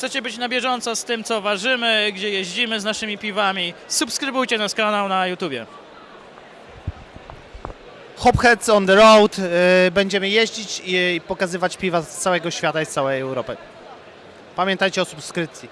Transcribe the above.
chcecie być na bieżąco z tym, co ważymy, gdzie jeździmy z naszymi piwami, subskrybujcie nasz kanał na YouTubie. Hopheads on the road. Y, będziemy jeździć i pokazywać piwa z całego świata i z całej Europy. Pamiętajcie o subskrypcji.